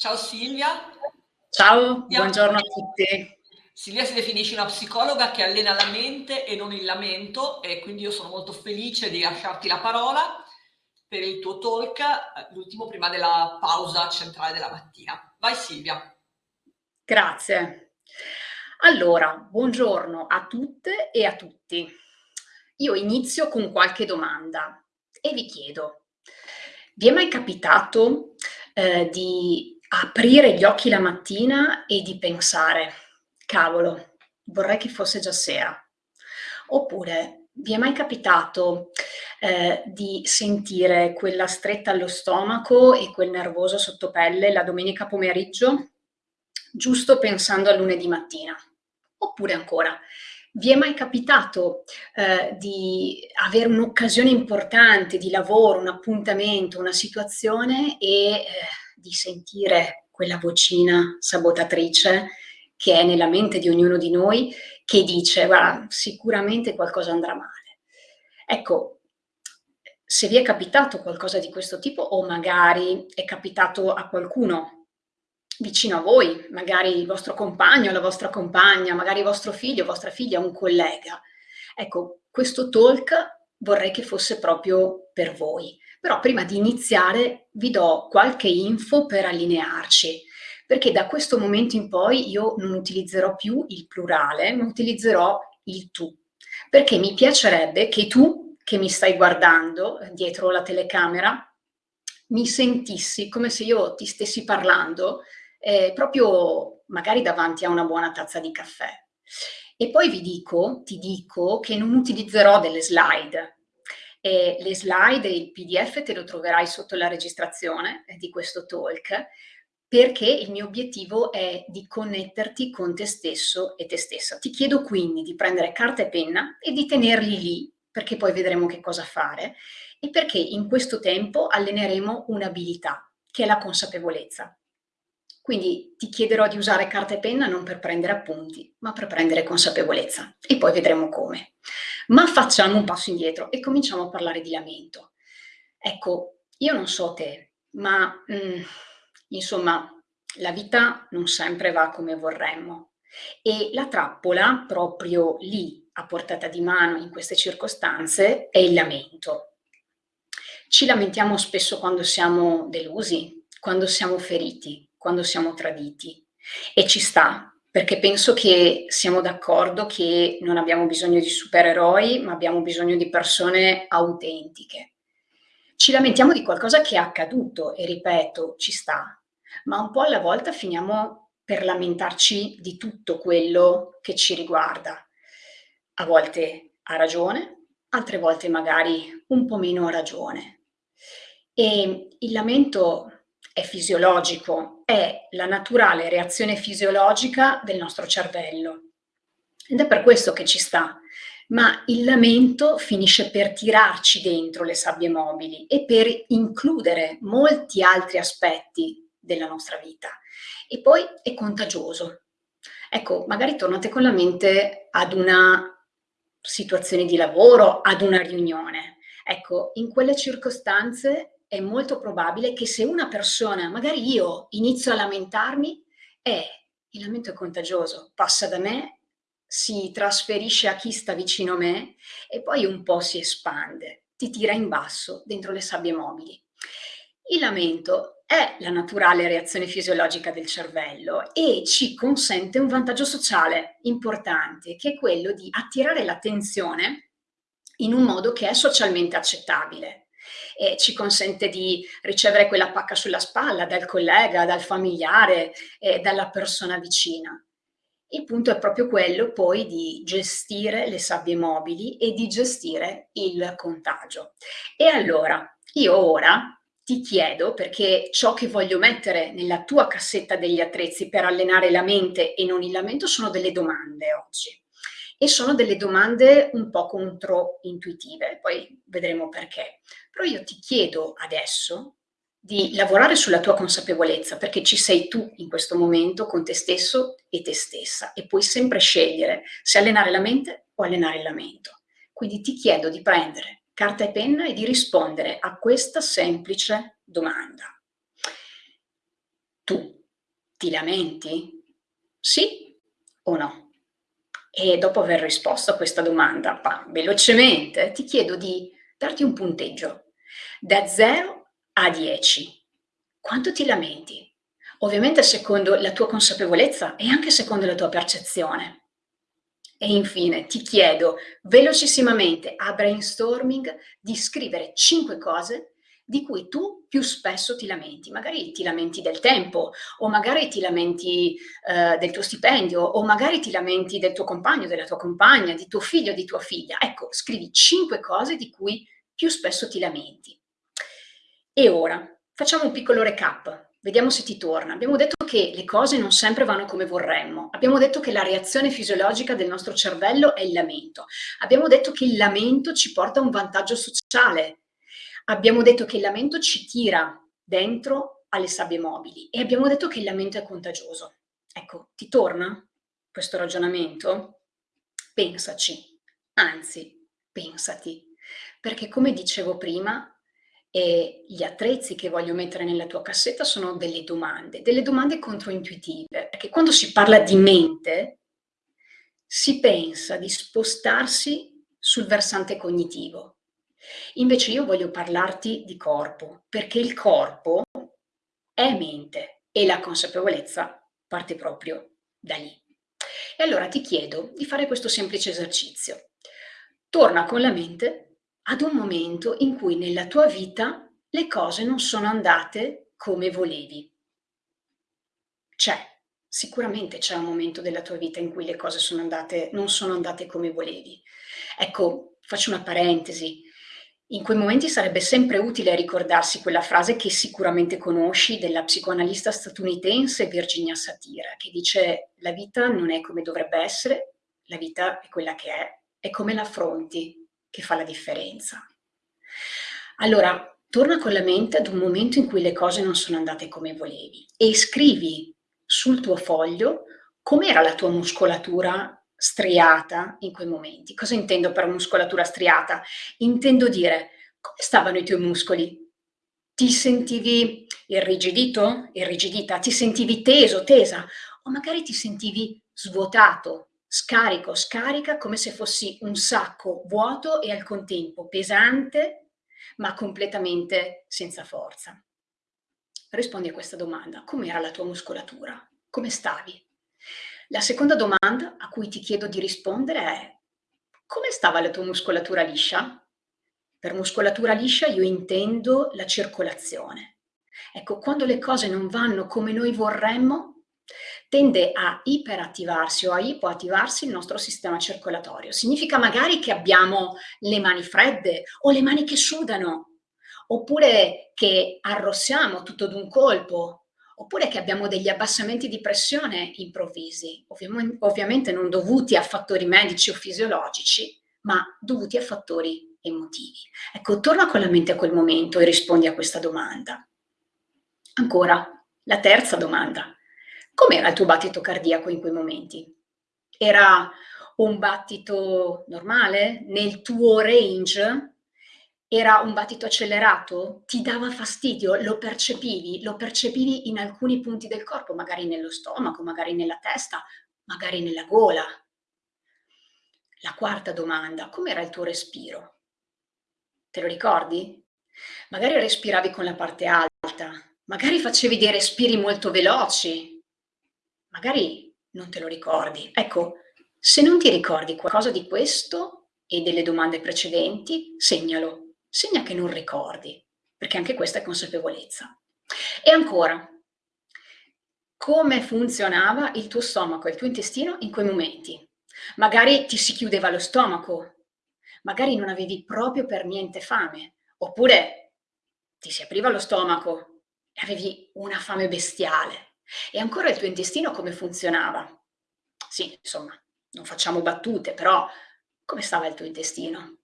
Ciao Silvia. Ciao, buongiorno a tutti. Silvia si definisce una psicologa che allena la mente e non il lamento e quindi io sono molto felice di lasciarti la parola per il tuo talk, l'ultimo prima della pausa centrale della mattina. Vai Silvia. Grazie. Allora, buongiorno a tutte e a tutti. Io inizio con qualche domanda e vi chiedo, vi è mai capitato eh, di aprire gli occhi la mattina e di pensare, cavolo, vorrei che fosse già sera? Oppure vi è mai capitato eh, di sentire quella stretta allo stomaco e quel nervoso sottopelle la domenica pomeriggio, giusto pensando a lunedì mattina? Oppure ancora, vi è mai capitato eh, di avere un'occasione importante di lavoro, un appuntamento, una situazione e eh, di sentire quella vocina sabotatrice che è nella mente di ognuno di noi che dice guarda sicuramente qualcosa andrà male. Ecco, se vi è capitato qualcosa di questo tipo o magari è capitato a qualcuno vicino a voi, magari il vostro compagno, la vostra compagna, magari vostro figlio, vostra figlia, un collega. Ecco, questo talk vorrei che fosse proprio per voi. Però prima di iniziare vi do qualche info per allinearci, perché da questo momento in poi io non utilizzerò più il plurale, ma utilizzerò il tu, perché mi piacerebbe che tu, che mi stai guardando dietro la telecamera, mi sentissi come se io ti stessi parlando eh, proprio magari davanti a una buona tazza di caffè. E poi vi dico, ti dico che non utilizzerò delle slide. Eh, le slide e il pdf te lo troverai sotto la registrazione eh, di questo talk perché il mio obiettivo è di connetterti con te stesso e te stessa. Ti chiedo quindi di prendere carta e penna e di tenerli lì, perché poi vedremo che cosa fare, e perché in questo tempo alleneremo un'abilità, che è la consapevolezza. Quindi ti chiederò di usare carta e penna non per prendere appunti, ma per prendere consapevolezza e poi vedremo come. Ma facciamo un passo indietro e cominciamo a parlare di lamento. Ecco, io non so te, ma mh, mm, insomma la vita non sempre va come vorremmo e la trappola proprio lì a portata di mano in queste circostanze è il lamento. Ci lamentiamo spesso quando siamo delusi, quando siamo feriti, quando siamo traditi e ci sta, perché penso che siamo d'accordo che non abbiamo bisogno di supereroi, ma abbiamo bisogno di persone autentiche. Ci lamentiamo di qualcosa che è accaduto e ripeto, ci sta, ma un po' alla volta finiamo per lamentarci di tutto quello che ci riguarda. A volte ha ragione, altre volte magari un po' meno ha ragione. E il lamento è fisiologico, è la naturale reazione fisiologica del nostro cervello. Ed è per questo che ci sta. Ma il lamento finisce per tirarci dentro le sabbie mobili e per includere molti altri aspetti della nostra vita. E poi è contagioso. Ecco, magari tornate con la mente ad una situazione di lavoro, ad una riunione. Ecco, in quelle circostanze è molto probabile che se una persona, magari io, inizio a lamentarmi, eh, il lamento è contagioso, passa da me, si trasferisce a chi sta vicino a me e poi un po' si espande, ti tira in basso dentro le sabbie mobili. Il lamento è la naturale reazione fisiologica del cervello e ci consente un vantaggio sociale importante, che è quello di attirare l'attenzione in un modo che è socialmente accettabile e ci consente di ricevere quella pacca sulla spalla dal collega, dal familiare, eh, dalla persona vicina. Il punto è proprio quello poi di gestire le sabbie mobili e di gestire il contagio. E allora, io ora ti chiedo, perché ciò che voglio mettere nella tua cassetta degli attrezzi per allenare la mente e non il lamento sono delle domande oggi e sono delle domande un po' controintuitive, poi vedremo perché. Però io ti chiedo adesso di lavorare sulla tua consapevolezza, perché ci sei tu in questo momento con te stesso e te stessa e puoi sempre scegliere se allenare la mente o allenare la mente. Quindi ti chiedo di prendere carta e penna e di rispondere a questa semplice domanda. tu ti lamenti? Sì o no? E dopo aver risposto a questa domanda, pa, velocemente, ti chiedo di darti un punteggio da 0 a 10. Quanto ti lamenti? Ovviamente secondo la tua consapevolezza e anche secondo la tua percezione. E infine ti chiedo velocissimamente a brainstorming di scrivere 5 cose di cui tu più spesso ti lamenti. Magari ti lamenti del tempo, o magari ti lamenti eh, del tuo stipendio, o magari ti lamenti del tuo compagno, della tua compagna, di tuo figlio, di tua figlia. Ecco, scrivi cinque cose di cui più spesso ti lamenti. E ora facciamo un piccolo recap. Vediamo se ti torna. Abbiamo detto che le cose non sempre vanno come vorremmo. Abbiamo detto che la reazione fisiologica del nostro cervello è il lamento. Abbiamo detto che il lamento ci porta a un vantaggio sociale, Abbiamo detto che il lamento ci tira dentro alle sabbie mobili e abbiamo detto che il lamento è contagioso. Ecco, ti torna questo ragionamento? Pensaci, anzi, pensati, perché come dicevo prima, eh, gli attrezzi che voglio mettere nella tua cassetta sono delle domande, delle domande controintuitive, perché quando si parla di mente si pensa di spostarsi sul versante cognitivo, Invece io voglio parlarti di corpo, perché il corpo è mente e la consapevolezza parte proprio da lì. E allora ti chiedo di fare questo semplice esercizio. Torna con la mente ad un momento in cui nella tua vita le cose non sono andate come volevi. C'è, sicuramente c'è un momento della tua vita in cui le cose sono andate, non sono andate come volevi. Ecco, faccio una parentesi, in quei momenti sarebbe sempre utile ricordarsi quella frase che sicuramente conosci della psicoanalista statunitense Virginia Satir, che dice la vita non è come dovrebbe essere, la vita è quella che è, è come l'affronti che fa la differenza. Allora, torna con la mente ad un momento in cui le cose non sono andate come volevi e scrivi sul tuo foglio com'era la tua muscolatura striata in quei momenti. Cosa intendo per muscolatura striata? Intendo dire come stavano i tuoi muscoli? Ti sentivi irrigidito, irrigidita? Ti sentivi teso, tesa? O magari ti sentivi svuotato, scarico, scarica, come se fossi un sacco vuoto e al contempo pesante, ma completamente senza forza. Rispondi a questa domanda. Com'era la tua muscolatura? Come stavi? La seconda domanda a cui ti chiedo di rispondere è come stava la tua muscolatura liscia? Per muscolatura liscia io intendo la circolazione. Ecco, quando le cose non vanno come noi vorremmo, tende a iperattivarsi o a ipoattivarsi il nostro sistema circolatorio. Significa magari che abbiamo le mani fredde o le mani che sudano, oppure che arrossiamo tutto d'un colpo, oppure che abbiamo degli abbassamenti di pressione improvvisi, ovvi ovviamente non dovuti a fattori medici o fisiologici, ma dovuti a fattori emotivi. Ecco, torna con la mente a quel momento e rispondi a questa domanda. Ancora, la terza domanda. Com'era il tuo battito cardiaco in quei momenti? Era un battito normale? Nel tuo range? Era un battito accelerato? Ti dava fastidio? Lo percepivi? Lo percepivi in alcuni punti del corpo, magari nello stomaco, magari nella testa, magari nella gola? La quarta domanda, com'era il tuo respiro? Te lo ricordi? Magari respiravi con la parte alta, magari facevi dei respiri molto veloci, magari non te lo ricordi. Ecco, se non ti ricordi qualcosa di questo e delle domande precedenti, segnalo segna che non ricordi, perché anche questa è consapevolezza. E ancora, come funzionava il tuo stomaco, il tuo intestino in quei momenti? Magari ti si chiudeva lo stomaco, magari non avevi proprio per niente fame, oppure ti si apriva lo stomaco e avevi una fame bestiale. E ancora il tuo intestino come funzionava? Sì, insomma, non facciamo battute, però come stava il tuo intestino?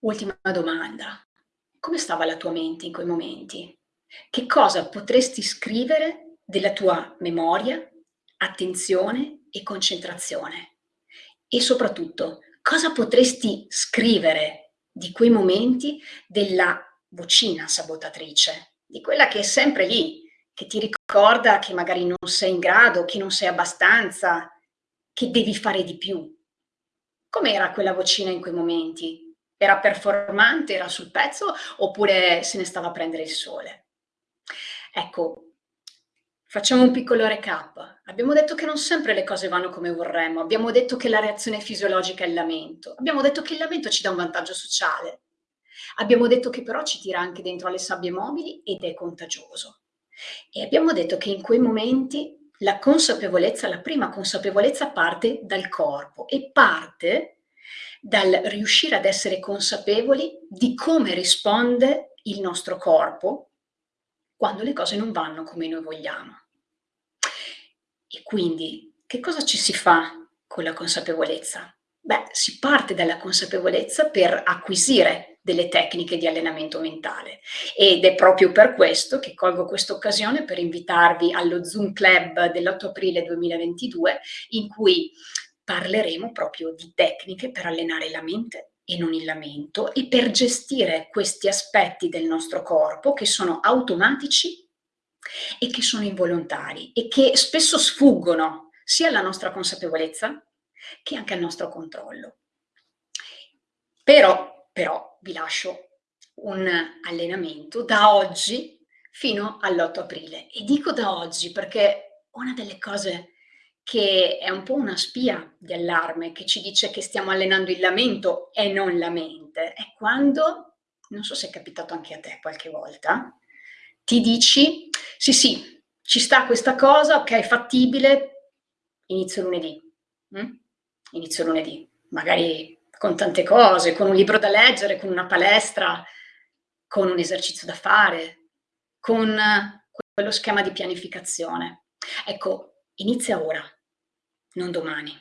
Ultima domanda. Come stava la tua mente in quei momenti? Che cosa potresti scrivere della tua memoria, attenzione e concentrazione? E soprattutto, cosa potresti scrivere di quei momenti della vocina sabotatrice, di quella che è sempre lì, che ti ricorda che magari non sei in grado, che non sei abbastanza, che devi fare di più. Com'era quella vocina in quei momenti? Era performante, era sul pezzo oppure se ne stava a prendere il sole? Ecco, Facciamo un piccolo recap. Abbiamo detto che non sempre le cose vanno come vorremmo, abbiamo detto che la reazione fisiologica è il lamento, abbiamo detto che il lamento ci dà un vantaggio sociale, abbiamo detto che però ci tira anche dentro alle sabbie mobili ed è contagioso. E abbiamo detto che in quei momenti la consapevolezza, la prima consapevolezza parte dal corpo e parte dal riuscire ad essere consapevoli di come risponde il nostro corpo quando le cose non vanno come noi vogliamo. E quindi che cosa ci si fa con la consapevolezza? Beh, si parte dalla consapevolezza per acquisire delle tecniche di allenamento mentale ed è proprio per questo che colgo questa occasione per invitarvi allo Zoom Club dell'8 aprile 2022 in cui parleremo proprio di tecniche per allenare la mente e non il lamento e per gestire questi aspetti del nostro corpo che sono automatici e che sono involontari e che spesso sfuggono sia alla nostra consapevolezza che anche al nostro controllo. Però, però vi lascio un allenamento da oggi fino all'8 aprile e dico da oggi perché una delle cose che è un po' una spia di allarme che ci dice che stiamo allenando il lamento e non la mente è quando, non so se è capitato anche a te qualche volta, ti dici sì sì, ci sta questa cosa, ok, fattibile, inizio lunedì. Mm? Inizio lunedì, magari con tante cose, con un libro da leggere, con una palestra, con un esercizio da fare, con quello schema di pianificazione. Ecco, inizia ora, non domani.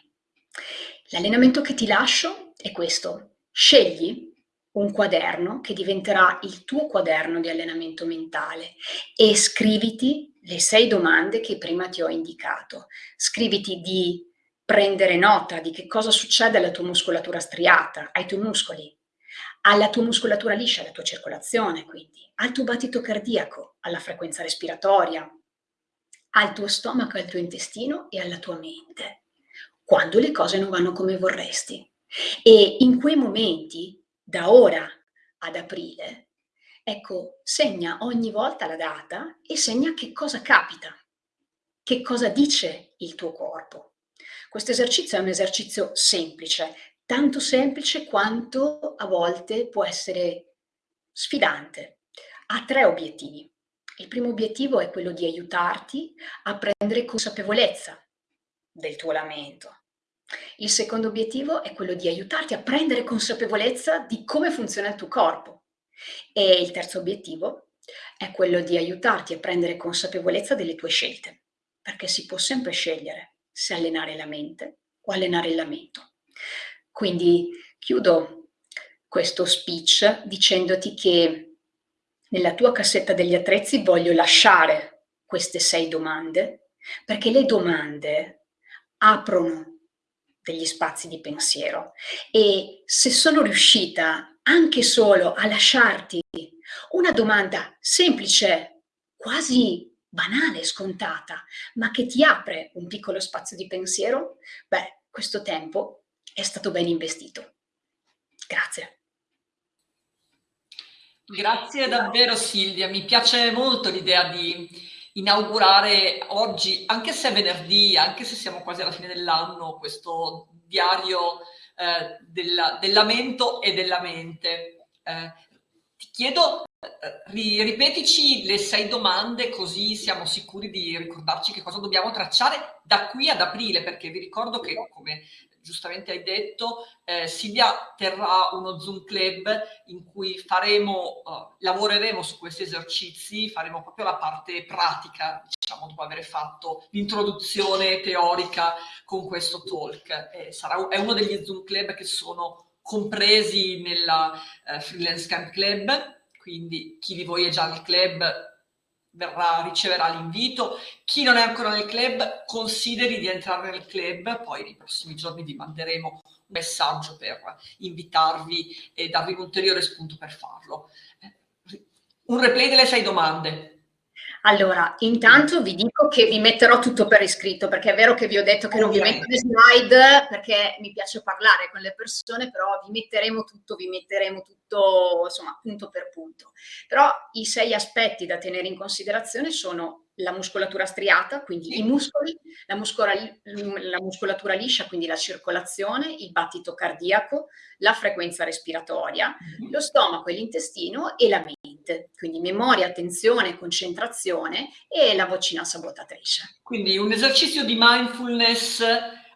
L'allenamento che ti lascio è questo. Scegli un quaderno che diventerà il tuo quaderno di allenamento mentale e scriviti le sei domande che prima ti ho indicato. Scriviti di prendere nota di che cosa succede alla tua muscolatura striata, ai tuoi muscoli, alla tua muscolatura liscia, alla tua circolazione, quindi, al tuo battito cardiaco, alla frequenza respiratoria, al tuo stomaco, al tuo intestino e alla tua mente, quando le cose non vanno come vorresti. E in quei momenti da ora ad aprile, ecco, segna ogni volta la data e segna che cosa capita, che cosa dice il tuo corpo. Questo esercizio è un esercizio semplice, tanto semplice quanto a volte può essere sfidante. Ha tre obiettivi. Il primo obiettivo è quello di aiutarti a prendere consapevolezza del tuo lamento, il secondo obiettivo è quello di aiutarti a prendere consapevolezza di come funziona il tuo corpo. E il terzo obiettivo è quello di aiutarti a prendere consapevolezza delle tue scelte, perché si può sempre scegliere se allenare la mente o allenare il lamento. Quindi chiudo questo speech dicendoti che nella tua cassetta degli attrezzi voglio lasciare queste sei domande, perché le domande aprono degli spazi di pensiero e se sono riuscita anche solo a lasciarti una domanda semplice, quasi banale, scontata, ma che ti apre un piccolo spazio di pensiero, beh, questo tempo è stato ben investito. Grazie. Grazie davvero Silvia, mi piace molto l'idea di inaugurare oggi, anche se è venerdì, anche se siamo quasi alla fine dell'anno, questo diario eh, della, del lamento e della mente. Eh, ti chiedo, ripetici le sei domande così siamo sicuri di ricordarci che cosa dobbiamo tracciare da qui ad aprile, perché vi ricordo che, come giustamente hai detto, eh, Silvia terrà uno Zoom Club in cui faremo, uh, lavoreremo su questi esercizi, faremo proprio la parte pratica, diciamo, dopo aver fatto l'introduzione teorica con questo talk. Eh, sarà, è uno degli Zoom Club che sono compresi nella uh, Freelance Camp Club, quindi chi di voi è già nel club verrà, riceverà l'invito. Chi non è ancora nel club, consideri di entrare nel club, poi nei prossimi giorni vi manderemo un messaggio per invitarvi e darvi un ulteriore spunto per farlo. Un replay delle sei domande. Allora, intanto vi dico che vi metterò tutto per iscritto, perché è vero che vi ho detto che non vi metto le slide, perché mi piace parlare con le persone, però vi metteremo tutto, vi metteremo tutto, insomma, punto per punto. Però i sei aspetti da tenere in considerazione sono la muscolatura striata, quindi i muscoli, la, muscola, la muscolatura liscia, quindi la circolazione, il battito cardiaco, la frequenza respiratoria, mm-hmm. lo stomaco e l'intestino e la mente, quindi memoria, attenzione, concentrazione e la vocina sabotatrice. Quindi un esercizio di mindfulness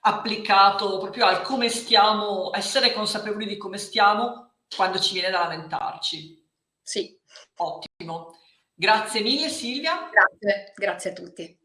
applicato proprio al come stiamo, essere consapevoli di come stiamo quando ci viene da lamentarci. Sì. Ottimo. Grazie mille Silvia. Grazie, grazie a tutti.